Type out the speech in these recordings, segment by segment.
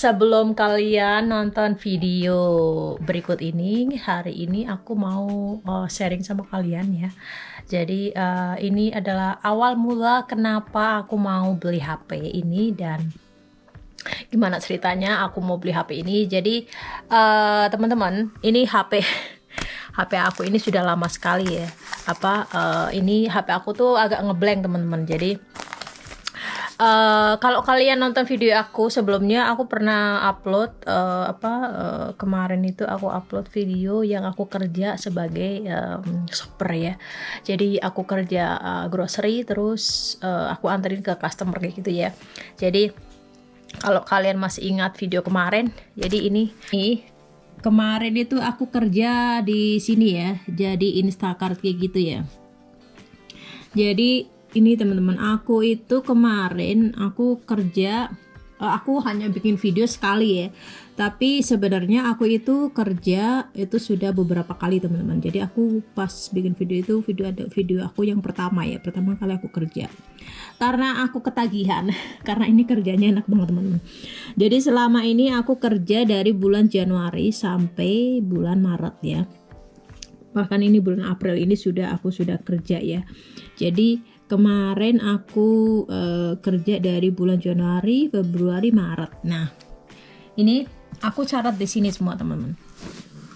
sebelum kalian nonton video berikut ini, hari ini aku mau uh, sharing sama kalian ya. Jadi uh, ini adalah awal mula kenapa aku mau beli HP ini dan gimana ceritanya aku mau beli HP ini. Jadi uh, teman-teman, ini HP HP aku ini sudah lama sekali ya. Apa uh, ini HP aku tuh agak ngeblank teman-teman. Jadi Uh, kalau kalian nonton video aku sebelumnya aku pernah upload uh, apa uh, kemarin itu aku upload video yang aku kerja sebagai um, shopper ya. Jadi aku kerja uh, grocery terus uh, aku anterin ke customer kayak gitu ya. Jadi kalau kalian masih ingat video kemarin jadi ini nih kemarin itu aku kerja di sini ya jadi Instacart kayak gitu ya. Jadi ini teman-teman aku itu kemarin aku kerja eh, aku hanya bikin video sekali ya. Tapi sebenarnya aku itu kerja itu sudah beberapa kali teman-teman. Jadi aku pas bikin video itu video ada video aku yang pertama ya pertama kali aku kerja. Karena aku ketagihan karena ini kerjanya enak banget teman-teman. Jadi selama ini aku kerja dari bulan Januari sampai bulan Maret ya. Bahkan ini bulan April ini sudah aku sudah kerja ya. Jadi kemarin aku uh, kerja dari bulan Januari, Februari, Maret. Nah, ini aku catat di sini semua teman-teman.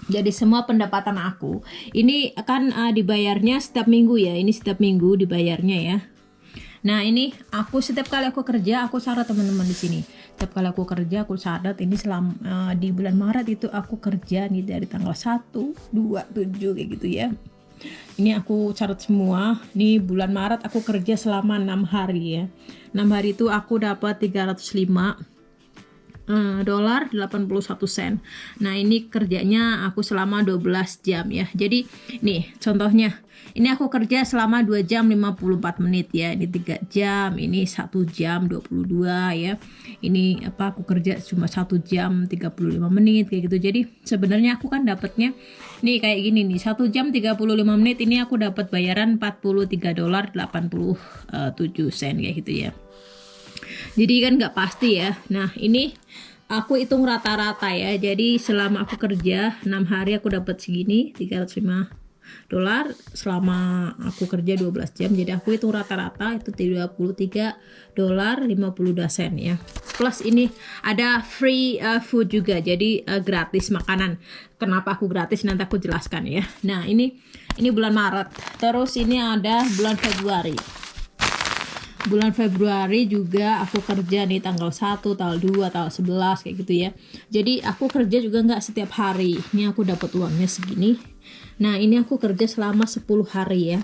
Jadi semua pendapatan aku ini akan uh, dibayarnya setiap minggu ya. Ini setiap minggu dibayarnya ya. Nah ini aku setiap kali aku kerja aku catat teman-teman di sini. Setiap kali aku kerja aku catat ini selama uh, di bulan Maret itu aku kerja nih dari tanggal 1, 2, 7 kayak gitu ya ini aku catat semua ini bulan Maret aku kerja selama enam hari ya enam hari itu aku dapat 305 Uh, dolar 81 sen. Nah, ini kerjanya aku selama 12 jam ya. Jadi, nih contohnya. Ini aku kerja selama 2 jam 54 menit ya. Ini 3 jam, ini 1 jam 22 ya. Ini apa aku kerja cuma 1 jam 35 menit kayak gitu. Jadi, sebenarnya aku kan dapatnya nih kayak gini nih. 1 jam 35 menit ini aku dapat bayaran 43 dolar 87 sen kayak gitu ya. Jadi kan nggak pasti ya. Nah ini aku hitung rata-rata ya. Jadi selama aku kerja 6 hari aku dapat segini 305 dolar selama aku kerja 12 jam jadi aku hitung rata-rata itu 33 dolar 52 sen ya plus ini ada free uh, food juga jadi uh, gratis makanan kenapa aku gratis nanti aku jelaskan ya nah ini ini bulan Maret terus ini ada bulan Februari bulan Februari juga aku kerja nih tanggal 1, tanggal 2, tanggal 11 kayak gitu ya. Jadi aku kerja juga nggak setiap hari. Ini aku dapat uangnya segini. Nah, ini aku kerja selama 10 hari ya.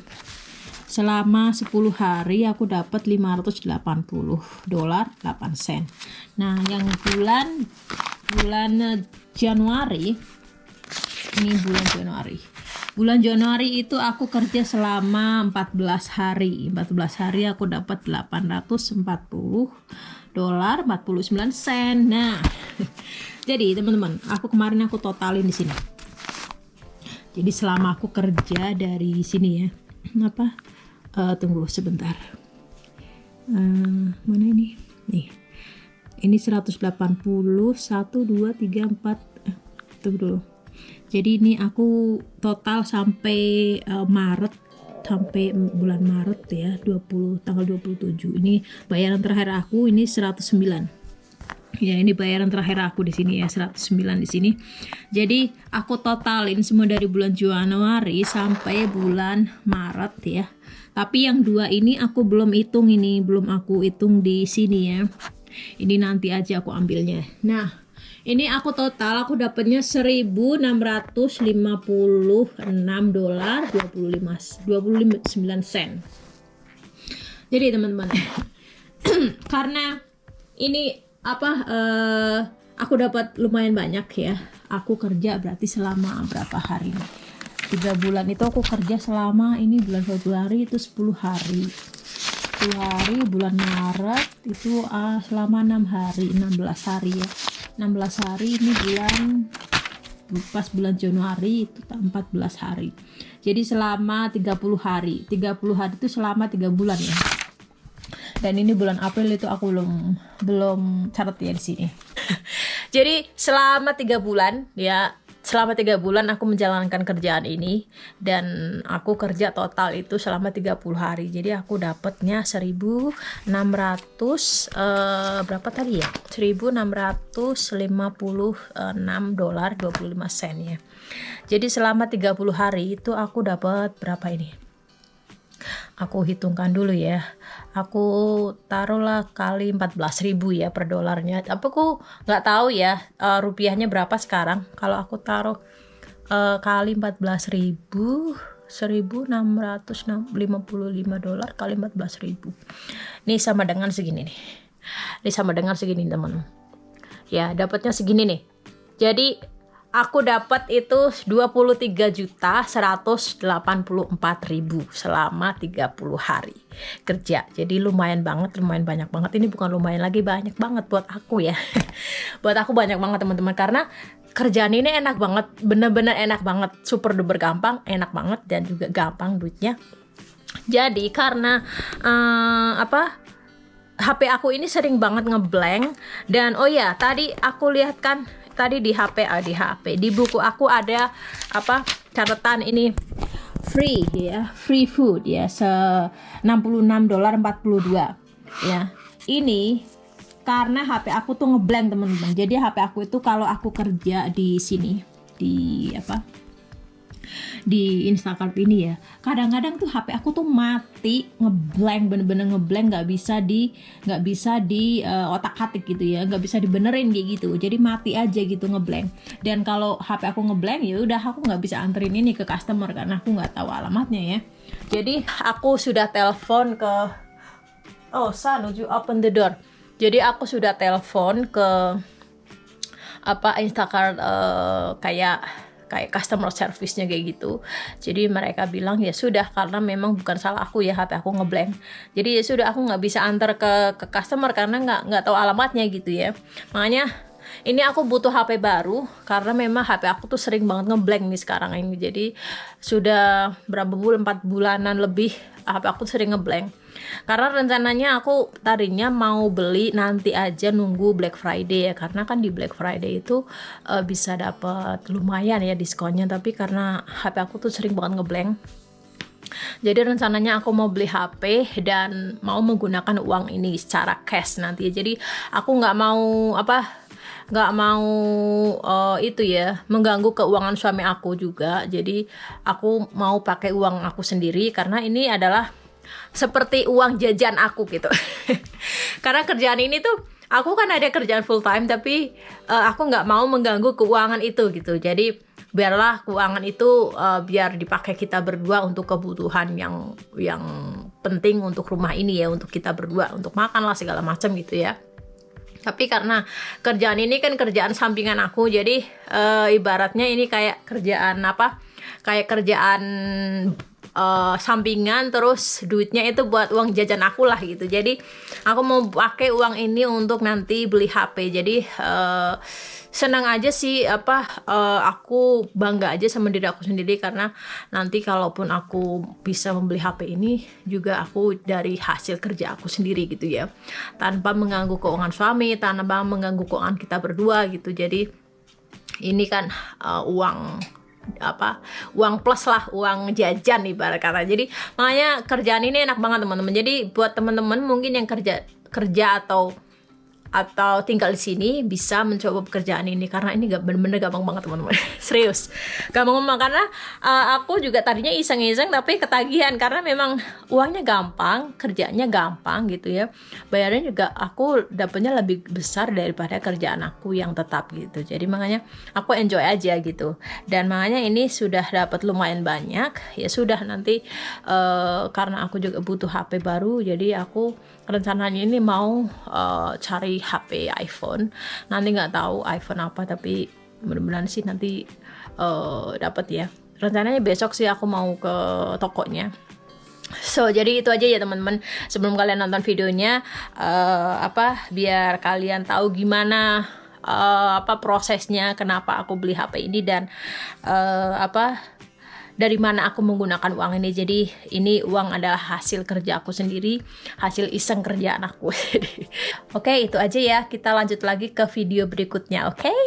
Selama 10 hari aku dapat 580 dolar 8 sen. Nah, yang bulan bulan Januari ini bulan Januari bulan Januari itu aku kerja selama 14 hari 14 hari aku dapat 840 dolar 49 sen nah jadi teman-teman aku kemarin aku totalin di sini jadi selama aku kerja dari sini ya apa uh, tunggu sebentar. Uh, mana ini? Nih. Ini 180 1 2 3 4 tunggu dulu. Jadi ini aku total sampai uh, Maret sampai bulan Maret ya 20 tanggal 27 ini bayaran terakhir aku ini 109 ya ini bayaran terakhir aku di sini ya 109 di sini. Jadi aku totalin semua dari bulan Januari sampai bulan Maret ya. Tapi yang dua ini aku belum hitung ini belum aku hitung di sini ya. Ini nanti aja aku ambilnya. Nah ini aku total aku dapatnya 1656 dolar 25 29 sen. Jadi teman-teman karena ini apa uh, aku dapat lumayan banyak ya. Aku kerja berarti selama berapa hari? Tiga bulan itu aku kerja selama ini bulan Februari itu 10 hari. 10 hari bulan Maret itu uh, selama enam hari 16 hari ya. 16 hari ini bulan pas bulan Januari itu 14 hari. Jadi selama 30 hari. 30 hari itu selama tiga bulan ya dan ini bulan April itu aku belum belum catat ya di sini. Jadi selama tiga bulan ya selama tiga bulan aku menjalankan kerjaan ini dan aku kerja total itu selama 30 hari. Jadi aku dapatnya 1600 uh, berapa tadi ya? 1656 dolar 25 sen ya. Jadi selama 30 hari itu aku dapat berapa ini aku hitungkan dulu ya. Aku taruhlah kali 14.000 ya per dolarnya. Tapi aku nggak tahu ya uh, rupiahnya berapa sekarang. Kalau aku taruh uh, kali 14.000 1655 dolar kali 14.000 ini sama dengan segini nih. Ini sama dengan segini teman. Ya dapatnya segini nih. Jadi aku dapat itu 23 juta 184 ribu selama 30 hari kerja. Jadi lumayan banget lumayan banyak banget. Ini bukan lumayan lagi banyak banget buat aku ya. Buat aku banyak banget teman-teman. Karena kerjaan ini enak banget bener-bener enak banget. Super duper gampang enak banget dan juga gampang duitnya. Jadi karena uh, apa HP aku ini sering banget ngeblank dan oh ya tadi aku lihat kan tadi di HP ah, di HP di buku aku ada apa catatan ini. Free ya. Free food ya. Se 66 dolar 42 ya. Ini karena HP aku tuh ngeblank teman-teman. Jadi HP aku itu kalau aku kerja di sini di apa di Instagram ini ya. Kadang-kadang tuh HP aku tuh mati ngeblank bener-bener ngeblank nggak bisa di nggak bisa di uh, otak atik gitu ya nggak bisa dibenerin kayak gitu. Jadi mati aja gitu ngeblank. Dan kalau HP aku ngeblank ya udah aku nggak bisa anterin ini ke customer karena aku nggak tahu alamatnya ya. Jadi aku sudah telepon ke oh San would you open the door? Jadi aku sudah telepon ke apa Instacart uh, kayak kayak customer service-nya kayak gitu. Jadi mereka bilang ya sudah karena memang bukan salah aku ya HP aku ngeblank. Jadi ya sudah aku nggak bisa antar ke ke customer karena nggak nggak tahu alamatnya gitu ya. Makanya ini aku butuh HP baru karena memang HP aku tuh sering banget ngeblank nih sekarang ini. Jadi sudah berapa bulan, 4 bulanan lebih HP aku sering ngeblank karena rencananya aku tadinya mau beli nanti aja nunggu Black Friday ya karena kan di Black Friday itu uh, bisa dapat lumayan ya diskonnya tapi karena HP aku tuh sering banget ngeblank jadi rencananya aku mau beli HP dan mau menggunakan uang ini secara cash nanti ya. Jadi aku nggak mau apa nggak mau uh, itu ya mengganggu keuangan suami aku juga. Jadi aku mau pakai uang aku sendiri karena ini adalah seperti uang jajan aku gitu. Karena kerjaan ini tuh aku kan ada kerjaan full time tapi uh, aku nggak mau mengganggu keuangan itu gitu. Jadi biarlah keuangan itu uh, biar dipakai kita berdua untuk kebutuhan yang yang penting untuk rumah ini ya untuk kita berdua untuk makan lah segala macam gitu ya. Tapi karena kerjaan ini kan kerjaan sampingan aku jadi uh, ibaratnya ini kayak kerjaan apa? Kayak kerjaan uh, sampingan terus duitnya itu buat uang jajan aku lah gitu. Jadi aku mau pakai uang ini untuk nanti beli HP jadi uh, senang aja sih apa uh, aku bangga aja sama diri aku sendiri. Karena nanti kalaupun aku bisa membeli HP ini juga aku dari hasil kerja aku sendiri gitu ya. Tanpa mengganggu keuangan suami tanpa mengganggu keuangan kita berdua gitu. Jadi ini kan uh, uang apa uang plus lah uang jajan ibarat kata. Jadi makanya kerjaan ini enak banget teman-teman. Jadi buat teman-teman mungkin yang kerja kerja atau atau tinggal di sini bisa mencoba pekerjaan ini. Karena ini gak bener-bener gampang banget teman-teman. Serius. Gampang banget karena uh, aku juga tadinya iseng-iseng tapi ketagihan. Karena memang uangnya gampang kerjanya gampang gitu ya. Bayarnya juga aku dapatnya lebih besar daripada kerjaan aku yang tetap gitu. Jadi makanya aku enjoy aja gitu. Dan makanya ini sudah dapat lumayan banyak. Ya sudah nanti uh, karena aku juga butuh HP baru jadi aku rencananya ini mau uh, cari HP iPhone. Nanti nggak tahu iPhone apa tapi mudah-mudahan sih nanti uh, dapat ya. Rencananya besok sih aku mau ke tokonya. So jadi itu aja ya teman-teman. Sebelum kalian nonton videonya uh, apa biar kalian tahu gimana uh, apa prosesnya kenapa aku beli HP ini dan uh, apa dari mana aku menggunakan uang ini. Jadi ini uang adalah hasil kerja aku sendiri, hasil iseng kerjaan aku. oke, okay, itu aja ya. Kita lanjut lagi ke video berikutnya, oke? Okay?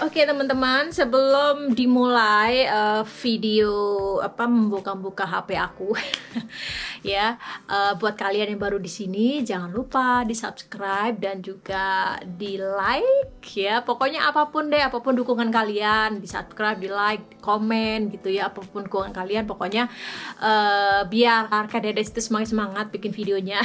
Oke teman-teman, sebelum dimulai uh, video apa membuka-buka HP aku, ya uh, buat kalian yang baru di sini jangan lupa di subscribe dan juga di like ya. Pokoknya apa pun deh, apa pun dukungan kalian, di subscribe, di like, komen gitu ya, apa pun dukungan kalian, pokoknya uh, biar Kak Dedes itu semangat semangat bikin videonya,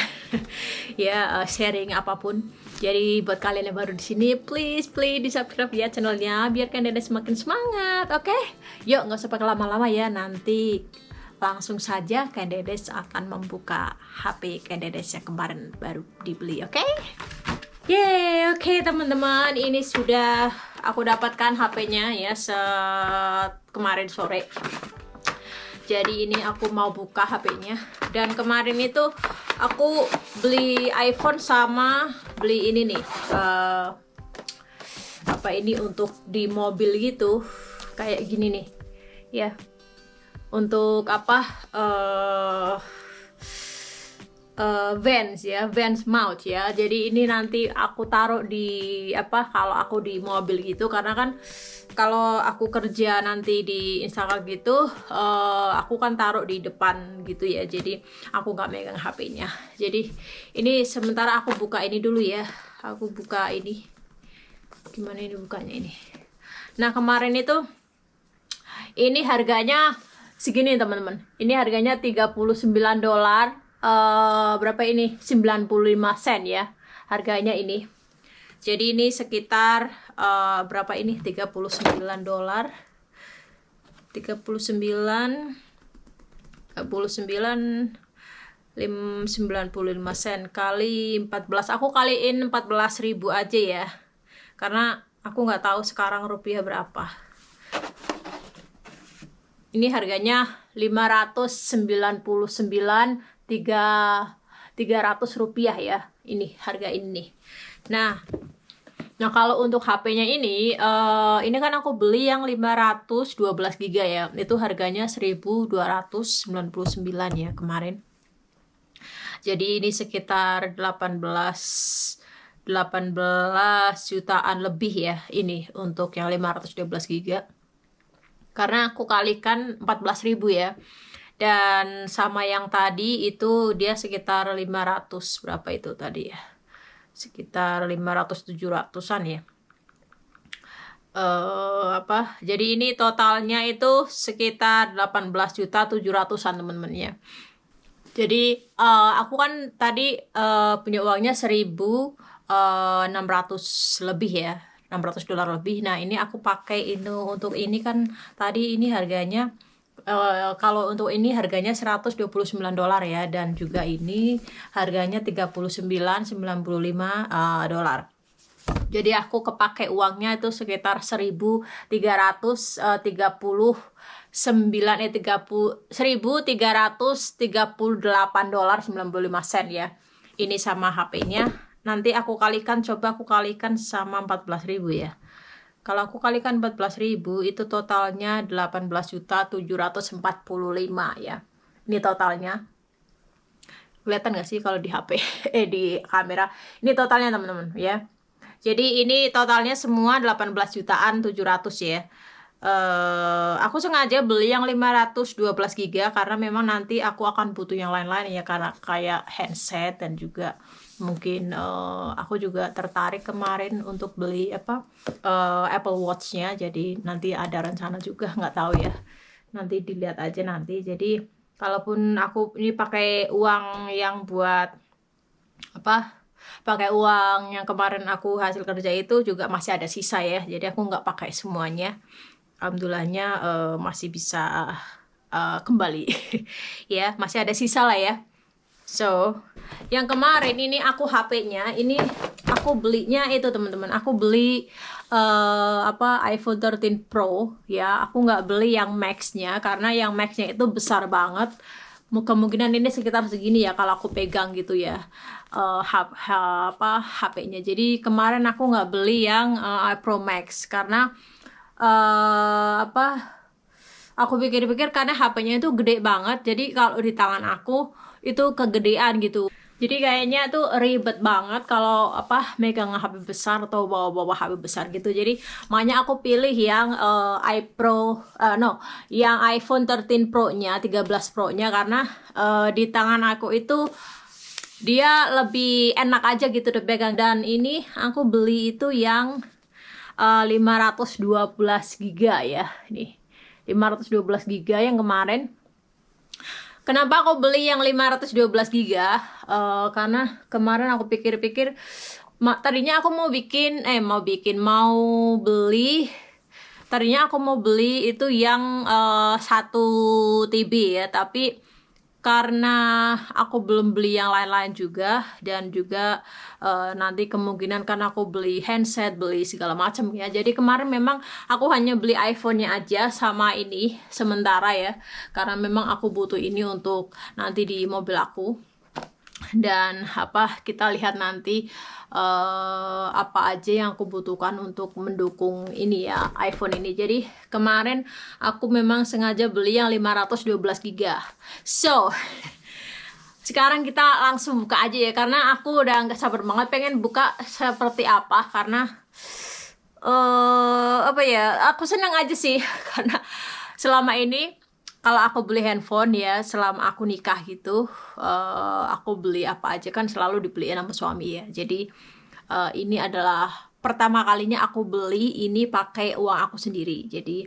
ya uh, sharing apa pun. Jadi buat kalian yang baru di sini, please please di subscribe ya channelnya biar kalian dede semakin semangat, oke? Okay? Yuk nggak usah pakai lama-lama ya, nanti langsung saja Ken Dedes akan membuka HP Dedes yang kemarin baru dibeli, oke? Okay? Oke okay, teman-teman, ini sudah aku dapatkan HP-nya ya se kemarin sore. Jadi ini aku mau buka HP-nya dan kemarin itu aku beli iPhone sama beli ini nih uh, apa ini untuk di mobil gitu kayak gini nih. Ya untuk apa uh, uh, Vans ya, Vans mount ya. Jadi ini nanti aku taruh di apa kalau aku di mobil gitu karena kan kalau aku kerja nanti di Instagram gitu, uh, aku kan taruh di depan gitu ya. Jadi aku nggak megang HP-nya. Jadi ini sementara aku buka ini dulu ya. Aku buka ini. Gimana ini bukanya ini? Nah kemarin itu ini harganya segini teman-teman. Ini harganya 39 dolar uh, berapa ini? 95 sen ya harganya ini. Jadi ini sekitar uh, berapa ini? 39 dolar. 39 39 95 sen kali 14 aku kaliin 14 ribu aja ya. Karena aku nggak tahu sekarang rupiah berapa. Ini harganya 599 tiga tiga ratus rupiah ya ini harga ini. Nah nah kalau untuk HP-nya ini uh, ini kan aku beli yang 512 GB ya. Itu harganya 1299 ya kemarin. Jadi ini sekitar 18 18 jutaan lebih ya ini untuk yang 512 GB karena aku kalikan 14.000 ya dan sama yang tadi itu dia sekitar 500 berapa itu tadi ya? Sekitar 500 700-an ya. Uh, apa? Jadi ini totalnya itu sekitar 18 juta 700-an teman-teman ya. Jadi uh, aku kan tadi uh, punya uangnya 1600 lebih ya 600 dolar lebih. Nah ini aku pakai ini untuk ini kan tadi ini harganya uh, kalau untuk ini harganya 129 dolar ya dan juga ini harganya 39.95 uh, dolar. Jadi aku kepake uangnya itu sekitar 1339 eh 30 1338 dolar 95 sen ya. Ini sama HP-nya. Nanti aku kalikan coba aku kalikan sama 14.000 ya. Kalau aku kalikan 14.000 itu totalnya 18.745 ya. Ini totalnya. Kelihatan nggak sih kalau di HP eh di kamera? Ini totalnya teman-teman ya. Jadi ini totalnya semua 18 jutaan 700 ya. Uh, aku sengaja beli yang 512 GB karena memang nanti aku akan butuh yang lain-lain ya karena kayak handset dan juga mungkin uh, aku juga tertarik kemarin untuk beli apa uh, Apple Watch-nya. Jadi nanti ada rencana juga nggak tahu ya. Nanti dilihat aja nanti. Jadi kalaupun aku ini pakai uang yang buat apa pakai uang yang kemarin aku hasil kerja itu juga masih ada sisa ya. Jadi aku nggak pakai semuanya. Alhamdulillahnya uh, masih bisa uh, kembali. Ya masih ada sisa lah ya. So, yang kemarin ini aku HP-nya, ini aku belinya itu teman-teman. Aku beli uh, apa iPhone 13 Pro ya. Aku nggak beli yang Max-nya karena yang Max-nya itu besar banget. kemungkinan ini sekitar segini ya kalau aku pegang gitu ya uh, hap, apa HP-nya jadi kemarin aku nggak beli yang uh, Pro Max karena uh, apa aku pikir-pikir karena HP-nya itu gede banget jadi kalau di tangan aku itu kegedean gitu jadi kayaknya tuh ribet banget kalau apa megang HP besar atau bawa-bawa HP besar gitu. Jadi makanya aku pilih yang uh, iPro uh, no, yang iPhone 13 Pro-nya, 13 Pro-nya karena uh, di tangan aku itu dia lebih enak aja gitu dipegang dan ini aku beli itu yang uh, 512 GB ya. Nih. 512 GB yang kemarin Kenapa aku beli yang 512 GB? Uh, karena kemarin aku pikir-pikir tadinya aku mau bikin eh mau bikin mau beli tadinya aku mau beli itu yang uh, satu TB ya tapi karena aku belum beli yang lain-lain juga dan juga uh, nanti kemungkinan kan aku beli handset beli segala macam ya. Jadi kemarin memang aku hanya beli iPhone-nya aja sama ini sementara ya karena memang aku butuh ini untuk nanti di mobil aku dan apa kita lihat nanti uh, apa aja yang aku butuhkan untuk mendukung ini ya iPhone ini. Jadi kemarin aku memang sengaja beli yang 512 GB so sekarang kita langsung buka aja ya karena aku udah nggak sabar banget pengen buka seperti apa karena uh, apa ya aku senang aja sih. Karena selama ini kalau aku beli handphone ya selama aku nikah gitu uh, aku beli apa aja kan selalu dibeliin sama suami ya. Jadi uh, ini adalah pertama kalinya aku beli ini pakai uang aku sendiri. Jadi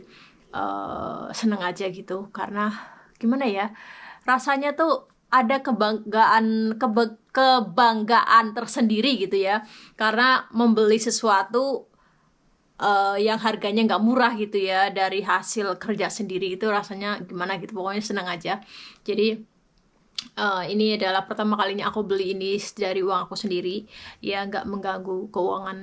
uh, seneng aja gitu. Karena gimana ya rasanya tuh ada kebanggaan kebe, kebanggaan tersendiri gitu ya. Karena membeli sesuatu uh, yang harganya nggak murah gitu ya dari hasil kerja sendiri itu rasanya gimana gitu pokoknya senang aja. Jadi uh, ini adalah pertama kalinya aku beli ini dari uang aku sendiri. Ya nggak mengganggu keuangan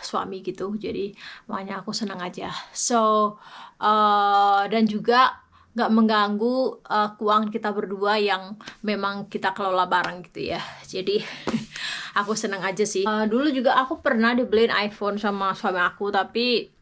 suami gitu. Jadi makanya aku senang aja. So uh, dan juga nggak mengganggu uh, keuangan kita berdua yang memang kita kelola bareng gitu ya. Jadi aku seneng aja sih. Uh, dulu juga aku pernah dibeliin iPhone sama suami aku tapi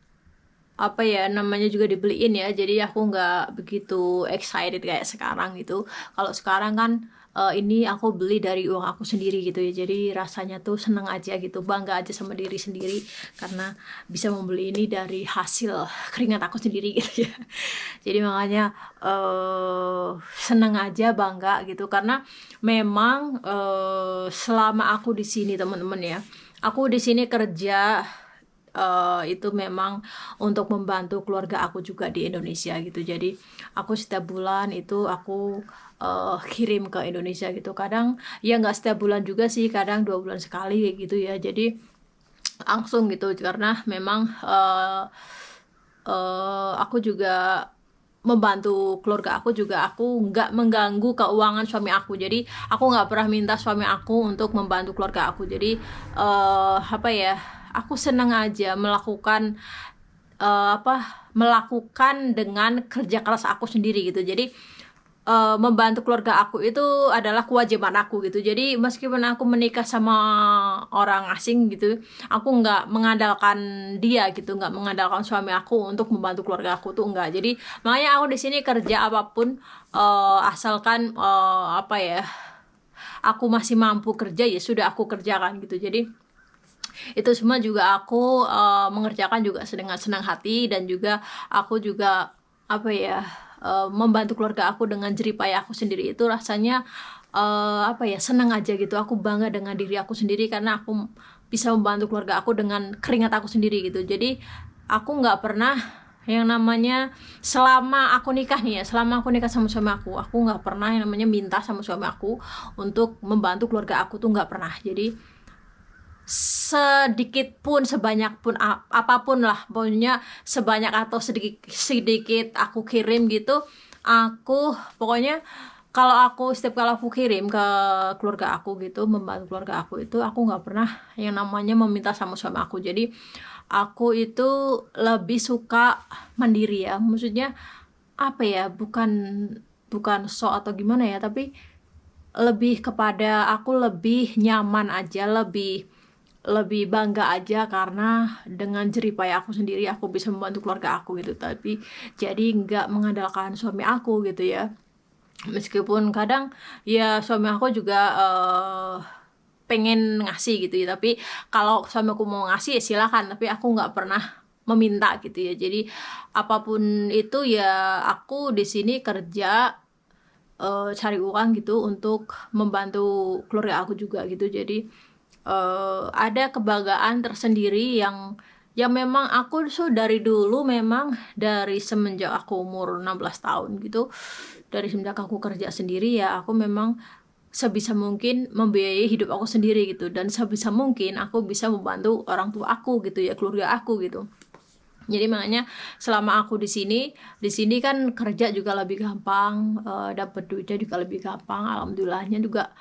apa ya namanya juga dibeliin ya. Jadi aku nggak begitu excited kayak sekarang gitu. Kalau sekarang kan uh, ini aku beli dari uang aku sendiri gitu ya. Jadi rasanya tuh seneng aja gitu bangga aja sama diri sendiri karena bisa membeli ini dari hasil keringat aku sendiri gitu ya. Jadi makanya uh, seneng aja bangga gitu. Karena memang uh, selama aku di sini teman-teman ya aku di sini kerja uh, itu memang untuk membantu keluarga aku juga di Indonesia gitu. Jadi aku setiap bulan itu aku uh, kirim ke Indonesia gitu. Kadang ya nggak setiap bulan juga sih kadang dua bulan sekali gitu ya. Jadi langsung gitu karena memang uh, uh, aku juga membantu keluarga aku juga aku nggak mengganggu keuangan suami aku. Jadi aku nggak pernah minta suami aku untuk membantu keluarga aku. Jadi uh, apa ya aku senang aja melakukan uh, apa melakukan dengan kerja keras aku sendiri gitu. Jadi uh, membantu keluarga aku itu adalah kewajiban aku gitu. Jadi meskipun aku menikah sama orang asing gitu aku nggak mengandalkan dia gitu nggak mengandalkan suami aku untuk membantu keluarga aku tuh enggak jadi makanya aku di sini kerja apa pun uh, asalkan uh, apa ya aku masih mampu kerja ya sudah aku kerjakan gitu. Jadi itu semua juga aku uh, mengerjakan juga dengan senang hati dan juga aku juga apa ya uh, membantu keluarga aku dengan jeripaya aku sendiri. Itu rasanya uh, apa ya senang aja gitu. Aku bangga dengan diri aku sendiri karena aku bisa membantu keluarga aku dengan keringat aku sendiri gitu. Jadi aku nggak pernah yang namanya selama aku nikah nih ya selama aku nikah sama suami aku aku nggak pernah yang namanya minta sama suami aku untuk membantu keluarga aku tuh nggak pernah. Jadi sedikit pun sebanyak pun apa pun lah. Pokoknya sebanyak atau sedikit sedikit aku kirim gitu aku pokoknya kalau aku setiap kali aku kirim ke keluarga aku gitu membantu keluarga aku itu aku nggak pernah yang namanya meminta sama suami aku. Jadi aku itu lebih suka mandiri ya. Maksudnya apa ya bukan bukan so atau gimana ya tapi lebih kepada aku lebih nyaman aja lebih lebih bangga aja karena dengan jeripaya aku sendiri aku bisa membantu keluarga aku gitu. Tapi jadi nggak mengandalkan suami aku gitu ya. Meskipun kadang ya suami aku juga uh, pengen ngasih gitu ya. Tapi kalau suami aku mau ngasih ya silakan. Tapi aku nggak pernah meminta gitu ya. Jadi apa pun itu ya aku di sini kerja uh, cari uang gitu untuk membantu keluarga aku juga gitu. Jadi uh, ada kebanggaan tersendiri yang yang memang aku so dari dulu memang dari semenjak aku umur 16 tahun gitu dari semenjak aku kerja sendiri ya aku memang sebisa mungkin membiayai hidup aku sendiri gitu. Dan sebisa mungkin aku bisa membantu orang tua aku gitu ya keluarga aku gitu. Jadi makanya selama aku di sini di sini kan kerja juga lebih gampang uh, eh, dapat duitnya juga lebih gampang alhamdulillahnya juga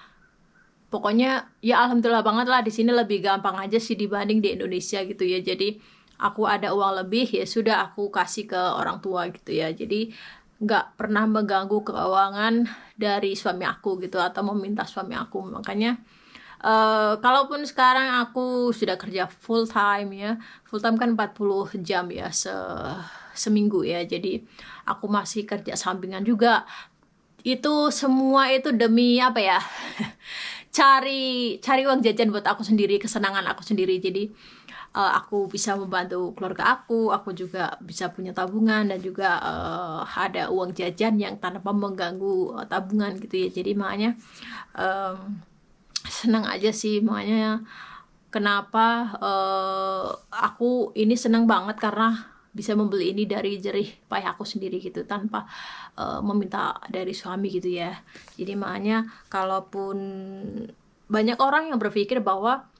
pokoknya ya alhamdulillah banget lah di sini lebih gampang aja sih dibanding di Indonesia gitu ya. Jadi aku ada uang lebih ya sudah aku kasih ke orang tua gitu ya. Jadi nggak pernah mengganggu keuangan dari suami aku gitu atau meminta suami aku. Makanya uh, kalaupun sekarang aku sudah kerja full time ya full time kan 40 jam ya se seminggu ya. Jadi aku masih kerja sampingan juga. Itu semua itu demi apa ya cari cari uang jajan buat aku sendiri kesenangan aku sendiri. Jadi uh, aku bisa membantu keluarga aku aku juga bisa punya tabungan dan juga uh, ada uang jajan yang tanpa mengganggu uh, tabungan gitu ya. Jadi makanya um, senang aja sih. Makanya kenapa uh, aku ini senang banget karena bisa membeli ini dari jerih payah aku sendiri gitu tanpa uh, meminta dari suami gitu ya. Jadi makanya kalaupun banyak orang yang berpikir bahwa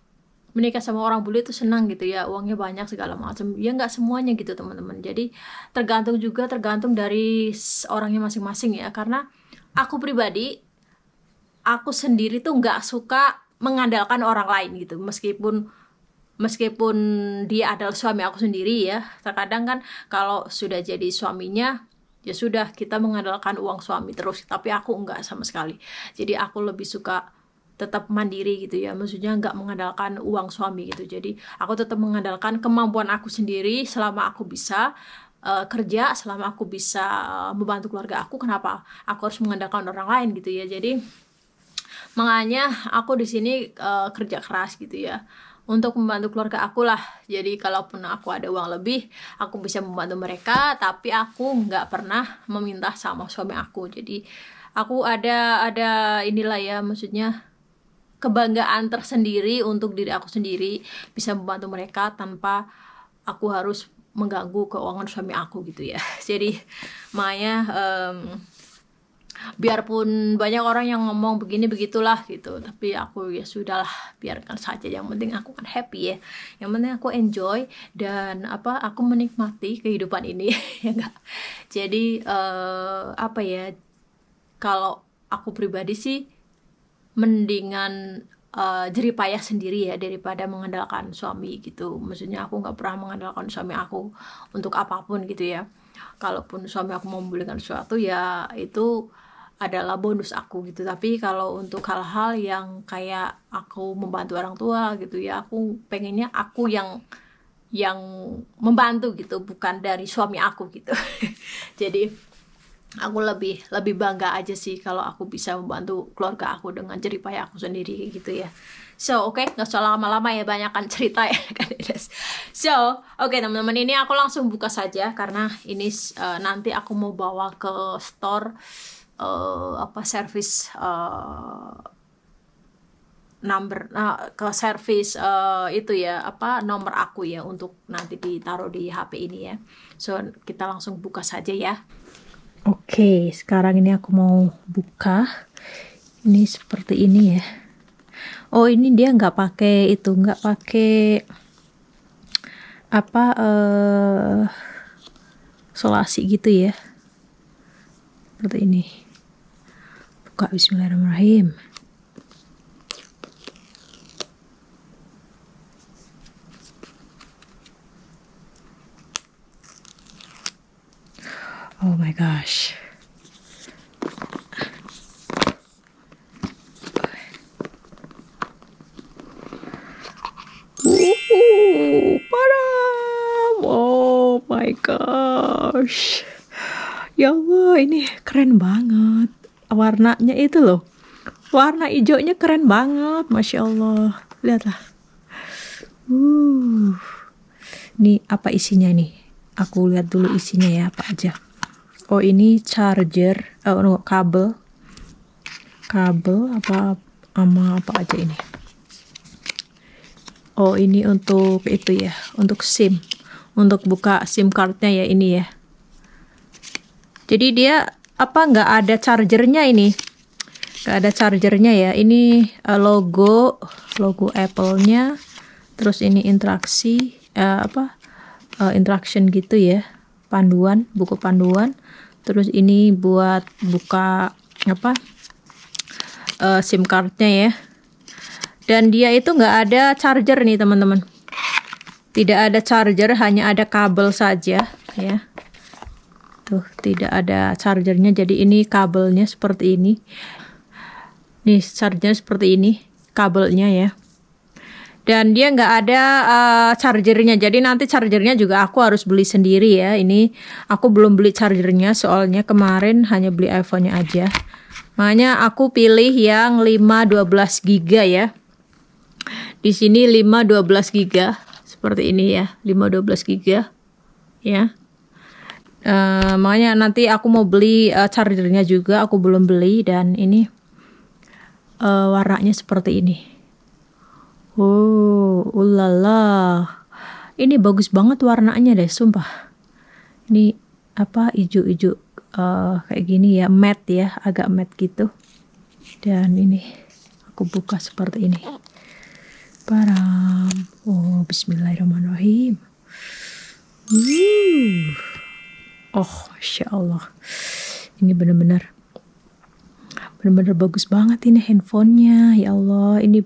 menikah sama orang bule itu senang gitu ya uangnya banyak segala macam. Ya nggak semuanya gitu teman-teman. Jadi tergantung juga tergantung dari orangnya masing-masing ya. Karena aku pribadi aku sendiri tuh nggak suka mengandalkan orang lain gitu. Meskipun meskipun dia adalah suami aku sendiri ya terkadang kan kalau sudah jadi suaminya ya sudah kita mengandalkan uang suami terus tapi aku enggak sama sekali. Jadi aku lebih suka tetap mandiri gitu ya maksudnya nggak mengandalkan uang suami gitu. Jadi aku tetap mengandalkan kemampuan aku sendiri selama aku bisa uh, kerja selama aku bisa uh, membantu keluarga aku kenapa aku harus mengandalkan orang lain gitu ya. Jadi makanya aku di sini uh, kerja keras gitu ya untuk membantu keluarga aku lah jadi kalaupun aku ada uang lebih aku bisa membantu mereka tapi aku nggak pernah meminta sama suami aku. Jadi aku ada ada inilah ya maksudnya kebanggaan tersendiri untuk diri aku sendiri bisa membantu mereka tanpa aku harus mengganggu keuangan suami aku gitu ya. Jadi makanya um, biarpun banyak orang yang ngomong begini begitulah gitu. Tapi aku ya sudahlah biarkan saja. Yang penting aku kan happy ya. Yang penting aku enjoy dan apa aku menikmati kehidupan ini ya enggak? Jadi uh, apa ya kalau aku pribadi sih mendingan uh, jeripayah sendiri ya daripada mengandalkan suami gitu. Maksudnya aku nggak pernah mengandalkan suami aku untuk apa pun gitu ya. Kalaupun suami aku mau membelikan sesuatu ya itu adalah bonus aku gitu. Tapi kalau untuk hal-hal yang kayak aku membantu orang tua gitu ya aku pengennya aku yang yang membantu gitu bukan dari suami aku gitu. Jadi aku lebih lebih bangga aja sih kalau aku bisa membantu keluarga aku dengan jeripaya aku sendiri gitu ya. So oke okay, nggak usah lama-lama ya banyak kan cerita ya kan so oke okay, teman-teman ini aku langsung buka saja karena ini uh, nanti aku mau bawa ke store uh, apa service uh, number uh, ke service uh, itu ya apa nomor aku ya untuk nanti ditaruh di HP ini ya. So kita langsung buka saja ya. Oke okay, sekarang ini aku mau buka. Ini seperti ini ya. Oh ini dia nggak pakai itu nggak pakai apa uh, solasi gitu ya. Seperti ini buka bismillahirrahmanirrahim oh my gosh Oh my gosh. Ya Allah, ini keren banget. Warnanya itu loh. Warna hijaunya keren banget, Masya Allah. Lihatlah. Uh. Ini apa isinya nih? Aku lihat dulu isinya ya, apa aja. Oh, ini charger, oh no, kabel. Kabel apa sama apa aja ini? Oh, ini untuk itu ya, untuk SIM. Untuk buka SIM cardnya ya ini ya. Jadi dia apa nggak ada chargernya ini? Nggak ada chargernya ya. Ini uh, logo logo Apple-nya. Terus ini interaksi uh, apa? uh, interaction gitu ya panduan buku panduan terus ini buat buka apa uh, SIM cardnya ya dan dia itu nggak ada charger nih teman-teman tidak ada charger hanya ada kabel saja ya tuh tidak ada chargernya. Jadi ini kabelnya seperti ini. Nih chargernya seperti ini kabelnya ya. Dan dia nggak ada uh, chargernya. Jadi nanti chargernya juga aku harus beli sendiri ya. Ini aku belum beli chargernya soalnya kemarin hanya beli iPhone-nya aja. Makanya aku pilih yang 5 12 giga ya. Di sini 5 12 giga seperti ini ya 5 12 giga ya uh, makanya nanti aku mau beli uh, chargernya juga aku belum beli dan ini uh, warnanya seperti ini Oh, ulala. Ini bagus banget warnanya deh, sumpah. Ini apa hijau-hijau uh, kayak gini ya, matte ya, agak matte gitu. Dan ini aku buka seperti ini. Param. Oh, bismillahirrahmanirrahim. Oh, Masya Allah. Ini benar-benar benar-benar bagus banget ini handphonenya. Ya Allah, ini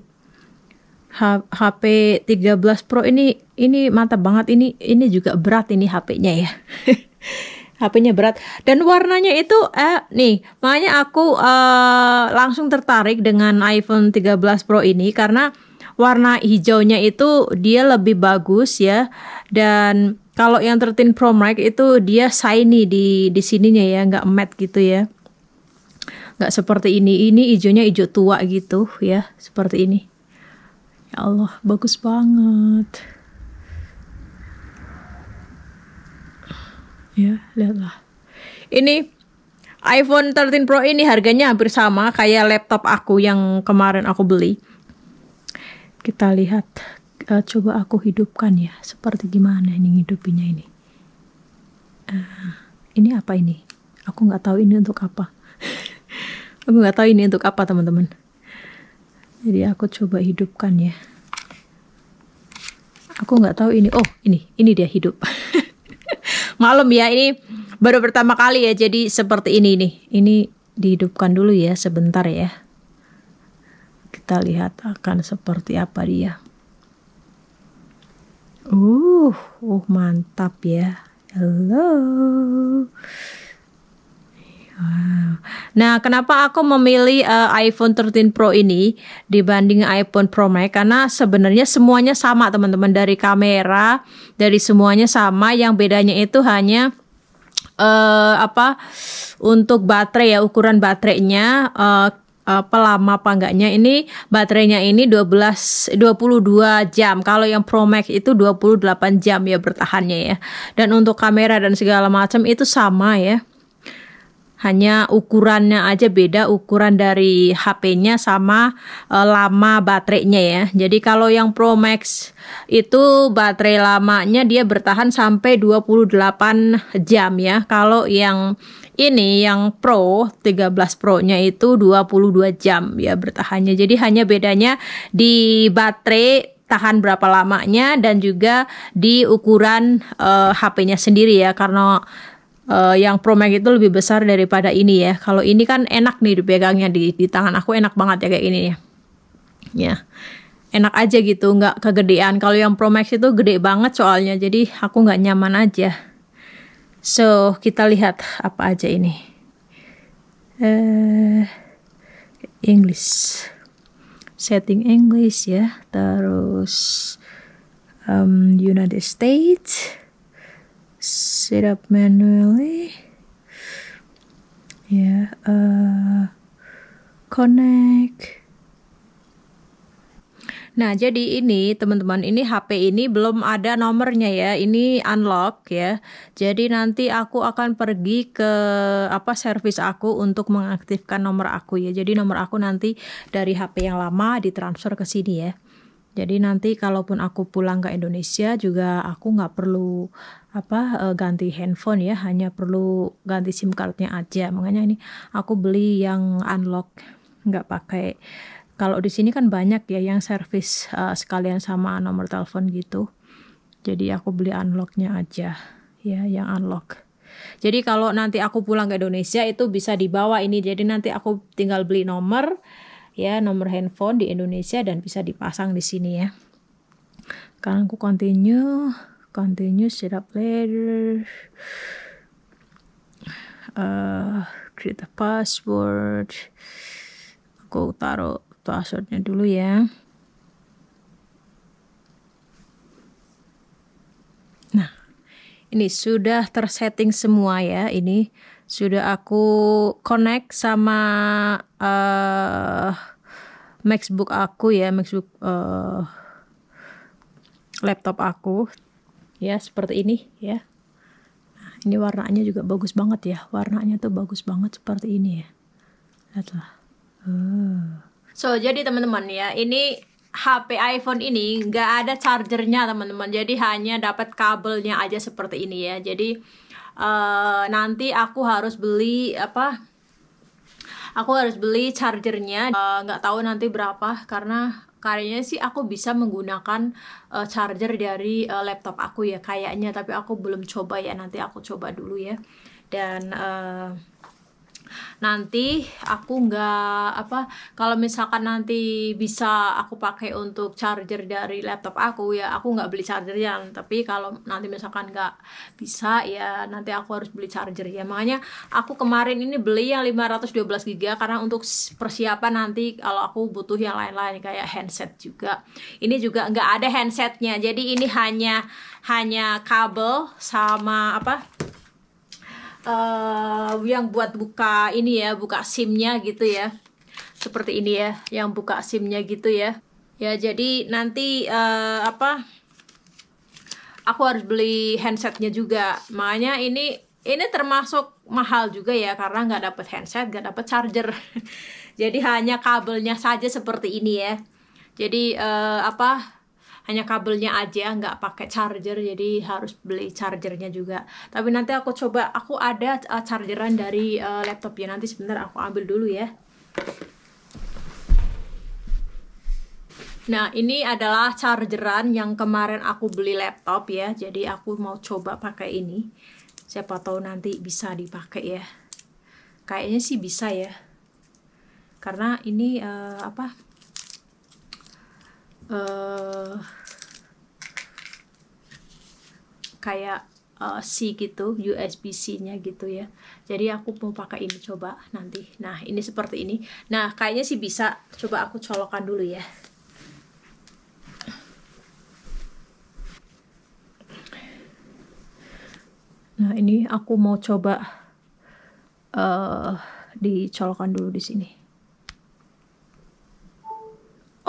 HP 13 Pro ini ini mantap banget ini ini juga berat ini HP-nya ya. HP-nya berat dan warnanya itu eh nih makanya aku uh, langsung tertarik dengan iPhone 13 Pro ini karena warna hijaunya itu dia lebih bagus ya dan kalau yang 13 Pro Max itu dia shiny di di sininya ya nggak matte gitu ya nggak seperti ini ini hijaunya hijau tua gitu ya seperti ini Ya Allah, bagus banget. Ya, lihatlah. Ini iPhone 13 Pro ini harganya hampir sama kayak laptop aku yang kemarin aku beli. Kita lihat, uh, coba aku hidupkan ya, seperti gimana ini hidupinnya ini. Uh, ini apa ini? Aku nggak tahu ini untuk apa. aku nggak tahu ini untuk apa teman-teman. Jadi aku coba hidupkan ya. Aku nggak tahu ini. Oh ini ini dia hidup. Malam ya ini baru pertama kali ya jadi seperti ini nih. Ini dihidupkan dulu ya sebentar ya. Kita lihat akan seperti apa dia uh uh mantap ya halo Nah, kenapa aku memilih uh, iPhone 13 Pro ini dibanding iPhone Pro Max? Karena sebenarnya semuanya sama, teman-teman. Dari kamera, dari semuanya sama. Yang bedanya itu hanya uh, apa? Untuk baterai ya, ukuran baterainya uh, apa lama apa enggaknya ini baterainya ini 12 22 jam. Kalau yang Pro Max itu 28 jam ya bertahannya ya. Dan untuk kamera dan segala macam itu sama ya hanya ukurannya aja beda ukuran dari HP-nya sama e, lama baterainya ya. Jadi kalau yang Pro Max itu baterai lamanya dia bertahan sampai 28 jam ya. Kalau yang ini yang Pro 13 Pro-nya itu 22 jam ya bertahannya. Jadi hanya bedanya di baterai tahan berapa lamanya dan juga di ukuran uh, e, HP-nya sendiri ya karena uh, yang Pro Max itu lebih besar daripada ini ya. Kalau ini kan enak nih dipegangnya di, di tangan aku enak banget ya kayak ini ya. Ya, enak aja gitu, nggak kegedean. Kalau yang Pro Max itu gede banget soalnya, jadi aku nggak nyaman aja. So kita lihat apa aja ini. Uh, English, setting English ya, terus um, United States. Set up manually. Ya yeah, uh, connect Nah, jadi ini teman-teman, ini HP ini belum ada nomornya ya. Ini unlock ya. Jadi nanti aku akan pergi ke apa servis aku untuk mengaktifkan nomor aku ya. Jadi nomor aku nanti dari HP yang lama ditransfer ke sini ya. Jadi nanti kalaupun aku pulang ke Indonesia juga aku nggak perlu apa eh, ganti handphone ya, hanya perlu ganti SIM cardnya aja. Makanya ini aku beli yang unlock, nggak pakai kalau di sini kan banyak ya yang servis uh, sekalian sama nomor telepon gitu. Jadi aku beli unlocknya aja ya yang unlock. Jadi kalau nanti aku pulang ke Indonesia itu bisa dibawa ini. Jadi nanti aku tinggal beli nomor ya nomor handphone di Indonesia dan bisa dipasang di sini ya. Sekarang aku continue, continue setup later, uh, create a password. Aku taruh passwordnya dulu ya. Nah ini sudah tersetting semua ya. Ini sudah aku connect sama uh, MacBook aku ya MacBook uh, laptop aku. Ya seperti ini ya. Nah, ini warnanya juga bagus banget ya. Warnanya tuh bagus banget seperti ini ya. Lihatlah. Uh. So, jadi teman-teman ya, ini HP iPhone ini nggak ada chargernya teman-teman. Jadi hanya dapat kabelnya aja seperti ini ya. Jadi uh, nanti aku harus beli apa? Aku harus beli chargernya. Eh, nggak uh, tahu nanti berapa karena kayaknya sih aku bisa menggunakan uh, charger dari uh, laptop aku ya kayaknya. Tapi aku belum coba ya. Nanti aku coba dulu ya. Dan nanti aku nggak apa kalau misalkan nanti bisa aku pakai untuk charger dari laptop aku ya aku nggak beli charger ya tapi kalau nanti misalkan nggak bisa ya nanti aku harus beli charger. Ya makanya aku kemarin ini beli yang 512 GB karena untuk persiapan nanti kalau aku butuh yang lain-lain kayak handset juga. Ini juga nggak ada handsetnya jadi ini hanya hanya kabel sama apa uh, yang buat buka ini ya buka simnya gitu ya. Seperti ini ya yang buka simnya gitu ya. Ya jadi nanti uh, apa aku harus beli handsetnya juga. Makanya ini ini termasuk mahal juga ya karena nggak dapet handset nggak dapet charger. Jadi hanya kabelnya saja seperti ini ya. Jadi uh, apa hanya kabelnya aja nggak pakai charger jadi harus beli chargernya juga tapi nanti aku coba aku ada uh, chargeran dari uh, laptop ya nanti sebentar aku ambil dulu ya Nah, ini adalah chargeran yang kemarin aku beli laptop ya. Jadi aku mau coba pakai ini. Siapa tahu nanti bisa dipakai ya. Kayaknya sih bisa ya. Karena ini uh, apa? Uh, kayak uh, C gitu USB-C-nya gitu ya. Jadi aku mau pakai ini coba nanti. Nah ini seperti ini. Nah kayaknya sih bisa. Coba aku colokan dulu ya. Nah ini aku mau coba uh, dicolokkan dulu di sini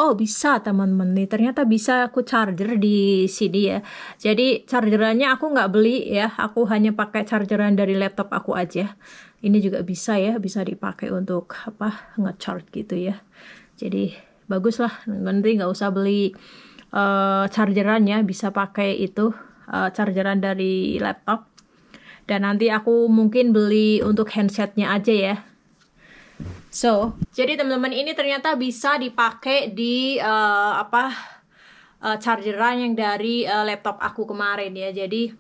oh bisa teman-teman. Nih ternyata bisa aku charger di sini ya. Jadi chargerannya aku nggak beli ya. Aku hanya pakai chargeran dari laptop aku aja. Ini juga bisa ya bisa dipakai untuk apa ngecharge gitu ya. Jadi bagus lah nanti nggak usah beli uh, chargerannya. Bisa pakai itu uh, chargeran dari laptop. Dan nanti aku mungkin beli untuk handsetnya aja ya So, jadi teman-teman ini ternyata bisa dipakai di uh, apa uh, chargeran yang dari uh, laptop aku kemarin ya. Jadi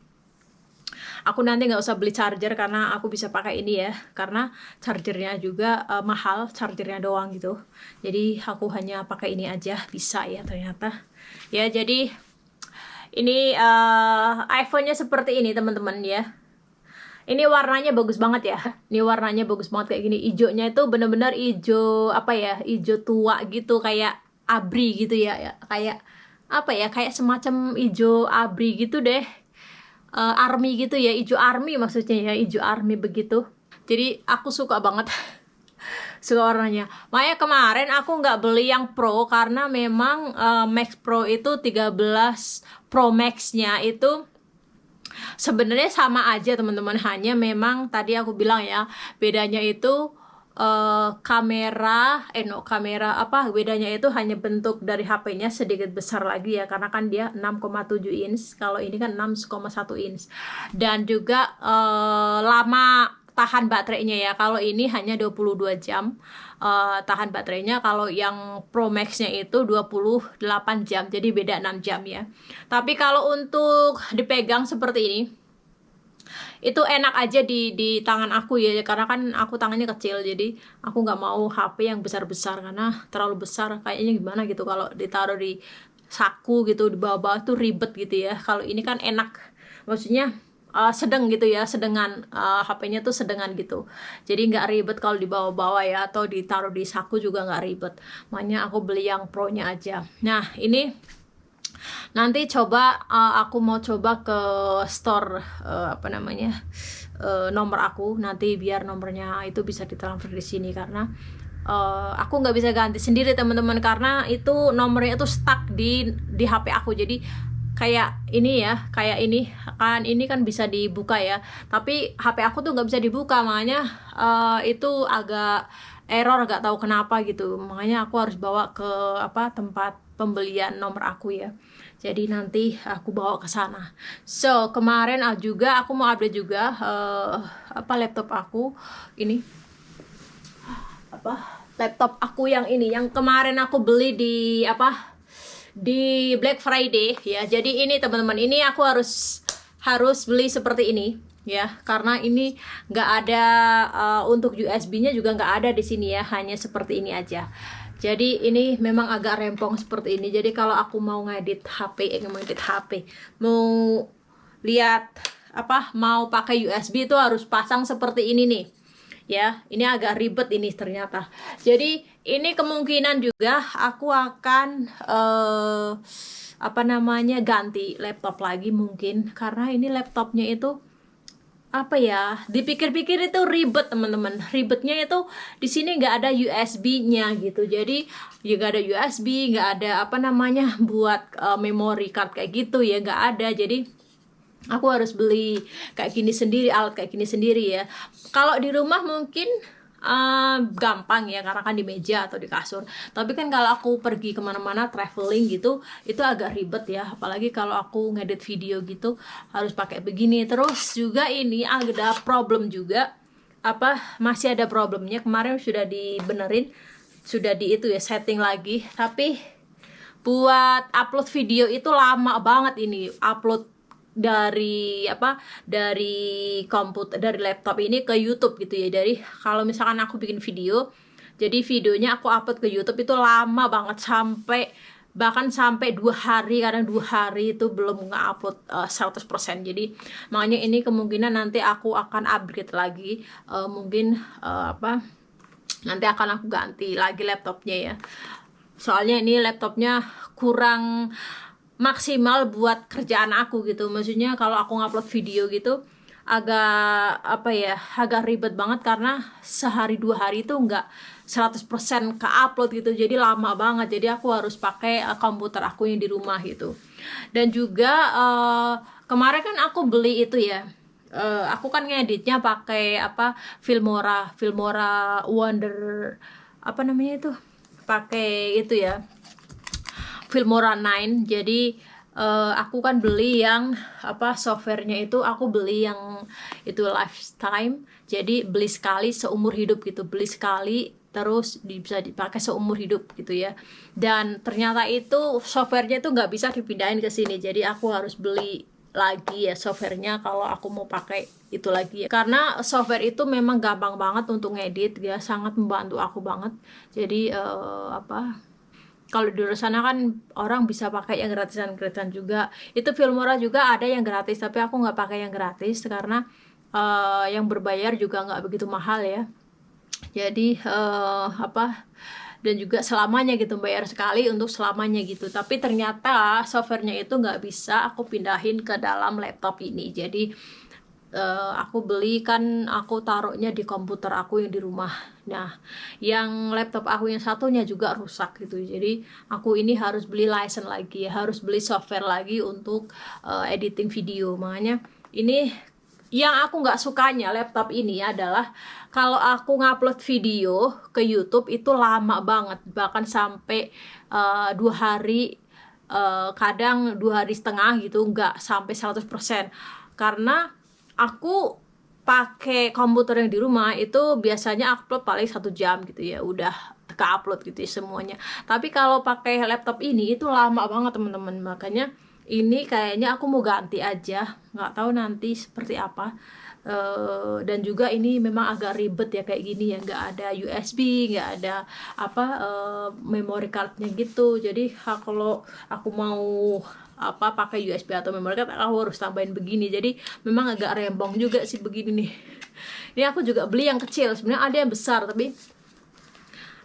aku nanti nggak usah beli charger karena aku bisa pakai ini ya. Karena chargernya juga uh, mahal, chargernya doang gitu. Jadi aku hanya pakai ini aja bisa ya ternyata. Ya jadi ini uh, iPhone-nya seperti ini teman-teman ya ini warnanya bagus banget ya. Ini warnanya bagus banget kayak gini. Hijaunya itu bener-bener hijau apa ya hijau tua gitu kayak abri gitu ya, ya. Kayak apa ya kayak semacam hijau abri gitu deh. Uh, army gitu ya hijau army maksudnya ya hijau army begitu. Jadi aku suka banget. Suka warnanya. Makanya kemarin aku nggak beli yang pro karena memang uh, Max Pro itu 13 Pro Max-nya itu sebenarnya sama aja teman-teman. Hanya memang tadi aku bilang ya bedanya itu uh, kamera eh no kamera apa bedanya itu hanya bentuk dari HP-nya sedikit besar lagi ya karena kan dia 6,7 inch kalau ini kan 6,1 inch. Dan juga uh, lama tahan baterainya ya kalau ini hanya 22 jam uh, tahan baterainya kalau yang Pro Max-nya itu 28 jam jadi beda 6 jam ya. Tapi kalau untuk dipegang seperti ini itu enak aja di di tangan aku ya karena kan aku tangannya kecil jadi aku nggak mau HP yang besar besar karena terlalu besar kayaknya gimana gitu kalau ditaruh di saku gitu di bawah-bawah tuh ribet gitu ya. Kalau ini kan enak maksudnya uh, sedang gitu ya sedengan uh, HP-nya tuh sedengan gitu. Jadi nggak ribet kalau dibawa-bawa ya atau ditaruh di saku juga nggak ribet. Makanya aku beli yang pro-nya aja. Nah ini nanti coba uh, aku mau coba ke store uh, apa namanya uh, nomor aku. Nanti biar nomornya itu bisa ditransfer di sini karena uh, aku nggak bisa ganti sendiri teman-teman. Karena itu nomornya itu stuck di di HP aku. Jadi kayak ini ya kayak ini kan ini kan bisa dibuka ya. Tapi HP aku tuh nggak bisa dibuka makanya uh, itu agak error nggak tahu kenapa gitu. Makanya aku harus bawa ke apa tempat pembelian nomor aku ya. Jadi nanti aku bawa ke sana. So kemarin ah, juga aku mau update juga uh, apa laptop aku. Ini. Apa? Laptop aku yang ini. Yang kemarin aku beli di apa di Black Friday ya. Jadi ini teman-teman, ini aku harus harus beli seperti ini ya. Karena ini nggak ada uh, untuk USB-nya juga nggak ada di sini ya. Hanya seperti ini aja. Jadi ini memang agak rempong seperti ini. Jadi kalau aku mau ngedit HP eh, mau ngedit HP mau lihat apa mau pakai USB itu harus pasang seperti ini nih ya ini agak ribet ini ternyata. Jadi ini kemungkinan juga aku akan uh, apa namanya ganti laptop lagi mungkin. Karena ini laptopnya itu apa ya dipikir-pikir itu ribet teman-teman. Ribetnya itu di sini nggak ada USB-nya gitu. Jadi ya nggak ada USB nggak ada apa namanya buat uh, memory card kayak gitu ya nggak ada. Jadi aku harus beli kayak gini sendiri alat kayak gini sendiri ya. Kalau di rumah mungkin uh, gampang ya karena kan di meja atau di kasur. Tapi kan kalau aku pergi ke mana-mana traveling gitu itu agak ribet ya. Apalagi kalau aku ngedit video gitu harus pakai begini. Terus juga ini ada problem juga. Apa masih ada problemnya. Kemarin sudah dibenerin sudah di itu ya setting lagi. Tapi buat upload video itu lama banget ini upload dari apa dari komputer dari laptop ini ke YouTube gitu ya. Dari kalau misalkan aku bikin video jadi videonya aku upload ke YouTube itu lama banget sampai bahkan sampai dua hari kadang dua hari itu belum nge-upload uh, 100% jadi makanya ini kemungkinan nanti aku akan upgrade lagi uh, mungkin uh, apa nanti akan aku ganti lagi laptopnya ya. Soalnya ini laptopnya kurang maksimal buat kerjaan aku gitu. Maksudnya kalau aku ngupload video gitu agak apa ya agak ribet banget karena sehari dua hari itu nggak 100% ke upload gitu. Jadi lama banget. Jadi aku harus pakai uh, komputer aku yang di rumah gitu. Dan juga uh, kemarin kan aku beli itu ya. Uh, aku kan ngeditnya pakai apa Filmora Filmora Wonder apa namanya itu? Pakai itu ya Filmora 9 jadi uh, aku kan beli yang apa softwarenya itu aku beli yang itu lifetime. Jadi beli sekali seumur hidup gitu. Beli sekali terus bisa dipakai seumur hidup gitu ya. Dan ternyata itu softwarenya itu nggak bisa dipindahin ke sini. Jadi aku harus beli lagi ya softwarenya kalau aku mau pakai itu lagi ya. Karena software itu memang gampang banget untuk ngedit ya. Sangat membantu aku banget. Jadi uh, apa kalau di luar sana kan orang bisa pakai yang gratisan-gratisan juga. Itu Filmora juga ada yang gratis tapi aku nggak pakai yang gratis karena uh, yang berbayar juga nggak begitu mahal ya. Jadi uh, apa dan juga selamanya gitu bayar sekali untuk selamanya gitu. Tapi ternyata softwarenya itu nggak bisa aku pindahin ke dalam laptop ini. Jadi uh, aku beli kan aku taruhnya di komputer aku yang di rumah nah yang laptop aku yang satunya juga rusak gitu. Jadi aku ini harus beli license lagi harus beli software lagi untuk uh, editing video. Makanya ini yang aku nggak sukanya laptop ini adalah kalau aku ngupload video ke YouTube itu lama banget bahkan sampai uh, dua hari uh, kadang dua hari setengah gitu nggak sampai 100% karena aku pakai komputer yang di rumah itu biasanya upload paling satu jam gitu ya udah ke upload gitu ya semuanya. Tapi kalau pakai laptop ini itu lama banget teman-teman. Makanya ini kayaknya aku mau ganti aja. Nggak tahu nanti seperti apa. Uh, dan juga ini memang agak ribet ya kayak gini ya. Nggak ada USB nggak ada apa uh, memory cardnya gitu. Jadi kalau aku mau apa pakai USB atau memory card aku harus tambahin begini. Jadi memang agak rembong juga sih begini nih. Ini aku juga beli yang kecil. Sebenarnya ada yang besar tapi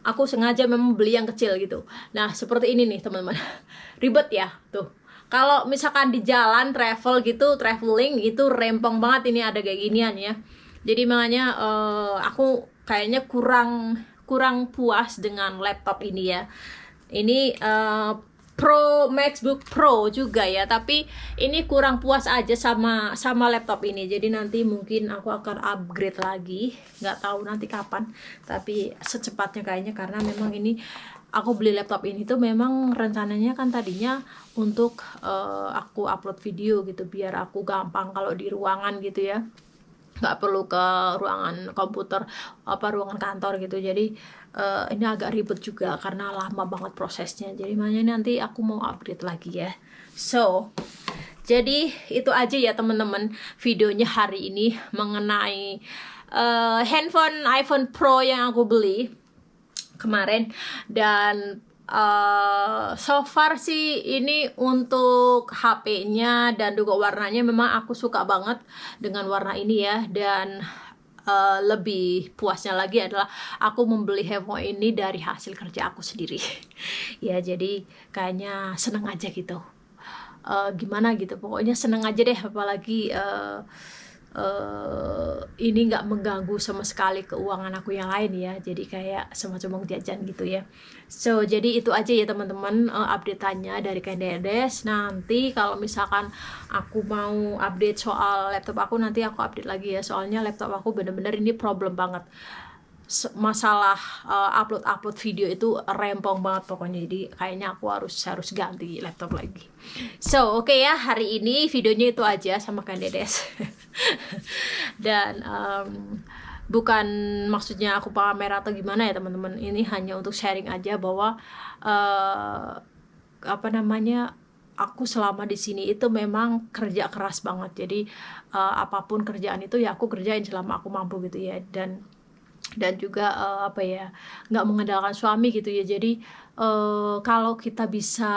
aku sengaja memang beli yang kecil gitu. Nah seperti ini nih teman-teman. Ribet ya tuh. Kalau misalkan di jalan travel gitu traveling itu rempong banget ini ada kayak ginian ya. Jadi makanya uh, aku kayaknya kurang kurang puas dengan laptop ini ya. Ini uh, Pro MacBook Pro juga ya. Tapi ini kurang puas aja sama sama laptop ini. Jadi nanti mungkin aku akan upgrade lagi. Nggak tahu nanti kapan. Tapi secepatnya kayaknya karena memang ini aku beli laptop ini tuh memang rencananya kan tadinya untuk uh, aku upload video gitu. Biar aku gampang kalau di ruangan gitu ya. Nggak perlu ke ruangan komputer apa ruangan kantor gitu. Jadi uh, ini agak ribet juga karena lama banget prosesnya. Jadi makanya nanti aku mau update lagi ya. So jadi itu aja ya teman-teman videonya hari ini mengenai uh, handphone iPhone Pro yang aku beli kemarin. Dan uh, so far sih ini untuk HP-nya dan juga warnanya memang aku suka banget dengan warna ini ya. Dan uh, lebih puasnya lagi adalah aku membeli handphone ini dari hasil kerja aku sendiri. Ya jadi kayaknya seneng aja gitu. Uh, gimana gitu pokoknya seneng aja deh apalagi uh, uh, ini nggak mengganggu sama sekali keuangan aku yang lain ya. Jadi kayak semacam uang jajan gitu ya. So jadi itu aja ya teman-teman uh, update-nya dari Kendedes. Nanti kalau misalkan aku mau update soal laptop aku nanti aku update lagi ya. Soalnya laptop aku bener-bener ini problem banget masalah uh, upload upload video itu rempong banget pokoknya. Jadi kayaknya aku harus harus ganti laptop lagi. So oke okay ya hari ini videonya itu aja sama kan dedes. Dan um, bukan maksudnya aku pamer atau gimana ya teman-teman. Ini hanya untuk sharing aja bahwa uh, apa namanya aku selama di sini itu memang kerja keras banget. Jadi uh, apa pun kerjaan itu ya aku kerjain selama aku mampu gitu ya. Dan dan juga uh, apa ya nggak mengandalkan suami gitu ya. Jadi uh, kalau kita bisa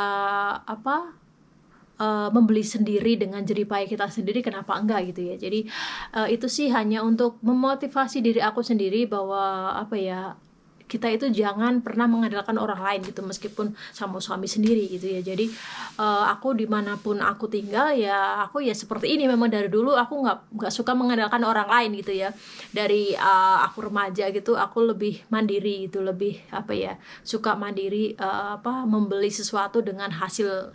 apa uh, membeli sendiri dengan jeripaya kita sendiri kenapa enggak gitu ya? Jadi uh, itu sih hanya untuk memotivasi diri aku sendiri bahwa apa ya kita itu jangan pernah mengandalkan orang lain gitu meskipun sama suami sendiri gitu ya. Jadi uh, aku di mana pun aku tinggal ya aku ya seperti ini. Memang dari dulu aku nggak nggak suka mengandalkan orang lain gitu ya. Dari uh, aku remaja gitu aku lebih mandiri gitu lebih apa ya suka mandiri uh, apa membeli sesuatu dengan hasil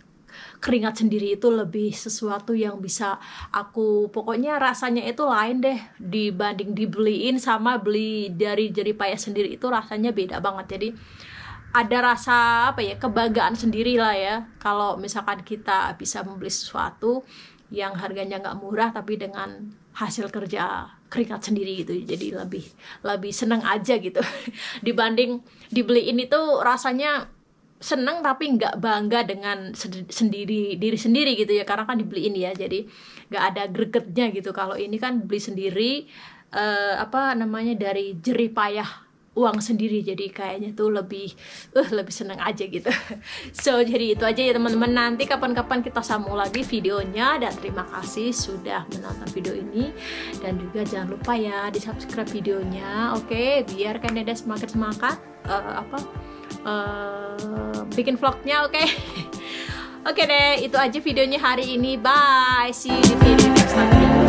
keringat sendiri itu lebih sesuatu yang bisa aku pokoknya rasanya itu lain deh dibanding dibeliin sama beli dari jari payah sendiri. Itu rasanya beda banget. Jadi ada rasa apa ya kebanggaan sendiri lah ya. Kalau misalkan kita bisa membeli sesuatu yang harganya nggak murah tapi dengan hasil kerja keringat sendiri gitu. Jadi lebih lebih seneng aja gitu. Dibanding dibeliin itu rasanya seneng tapi nggak bangga dengan sendiri diri sendiri gitu ya. Karena kan dibeliin ya jadi nggak ada gregetnya gitu. Kalau ini kan beli sendiri uh, apa namanya dari jerih payah uang sendiri. Jadi kayaknya tuh lebih uh lebih seneng aja gitu. So jadi itu aja ya teman-teman. Nanti kapan-kapan kita sambung lagi videonya. Dan terima kasih sudah menonton video ini. Dan juga jangan lupa ya di subscribe videonya. Oke okay? biar ada semakin semangat uh, apa uh, bikin vlognya oke? Okay? oke okay deh itu aja videonya hari ini. Bye. See you di video next time